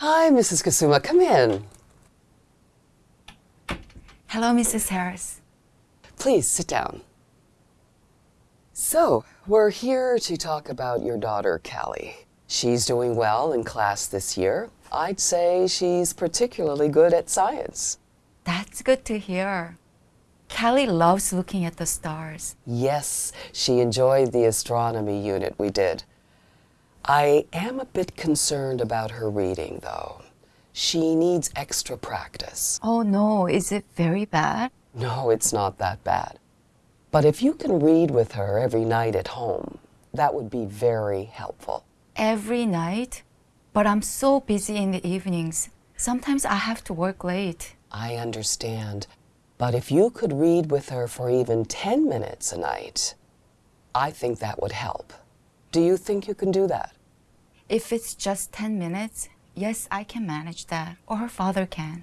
Hi, Mrs. Kasuma. Come in. Hello, Mrs. Harris. Please sit down. So, we're here to talk about your daughter, Callie. She's doing well in class this year. I'd say she's particularly good at science. That's good to hear. Kelly loves looking at the stars. Yes, she enjoyed the astronomy unit we did. I am a bit concerned about her reading, though. She needs extra practice. Oh no, is it very bad? No, it's not that bad. But if you can read with her every night at home, that would be very helpful. Every night? But I'm so busy in the evenings. Sometimes I have to work late. I understand. But if you could read with her for even 10 minutes a night, I think that would help. Do you think you can do that? If it's just 10 minutes, yes, I can manage that, or her father can.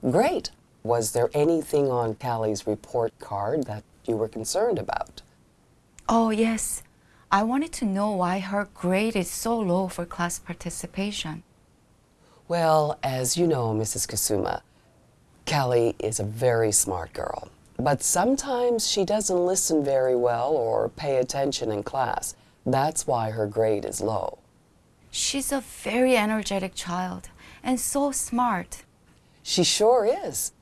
Great. Was there anything on Callie's report card that you were concerned about? Oh, yes. I wanted to know why her grade is so low for class participation. Well, as you know, Mrs. Kasuma, Callie is a very smart girl. But sometimes she doesn't listen very well or pay attention in class. That's why her grade is low. She's a very energetic child and so smart. She sure is.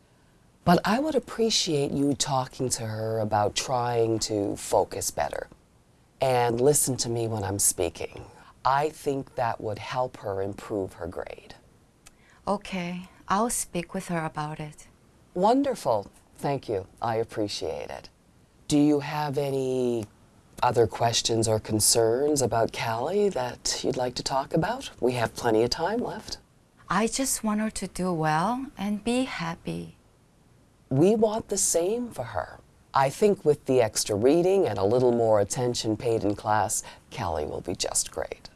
But I would appreciate you talking to her about trying to focus better and listen to me when I'm speaking. I think that would help her improve her grade. Okay, I'll speak with her about it. Wonderful. Thank you. I appreciate it. Do you have any other questions or concerns about Callie that you'd like to talk about? We have plenty of time left. I just want her to do well and be happy. We want the same for her. I think with the extra reading and a little more attention paid in class, Callie will be just great.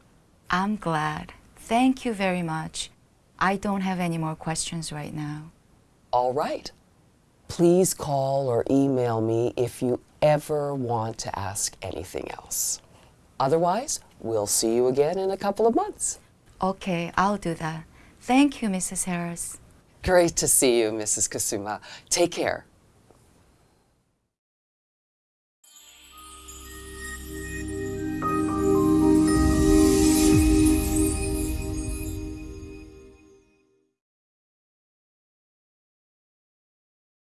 I'm glad. Thank you very much. I don't have any more questions right now. All right. Please call or email me if you ever want to ask anything else. Otherwise, we'll see you again in a couple of months. Okay, I'll do that. Thank you, Mrs. Harris. Great to see you, Mrs. Kasuma. Take care.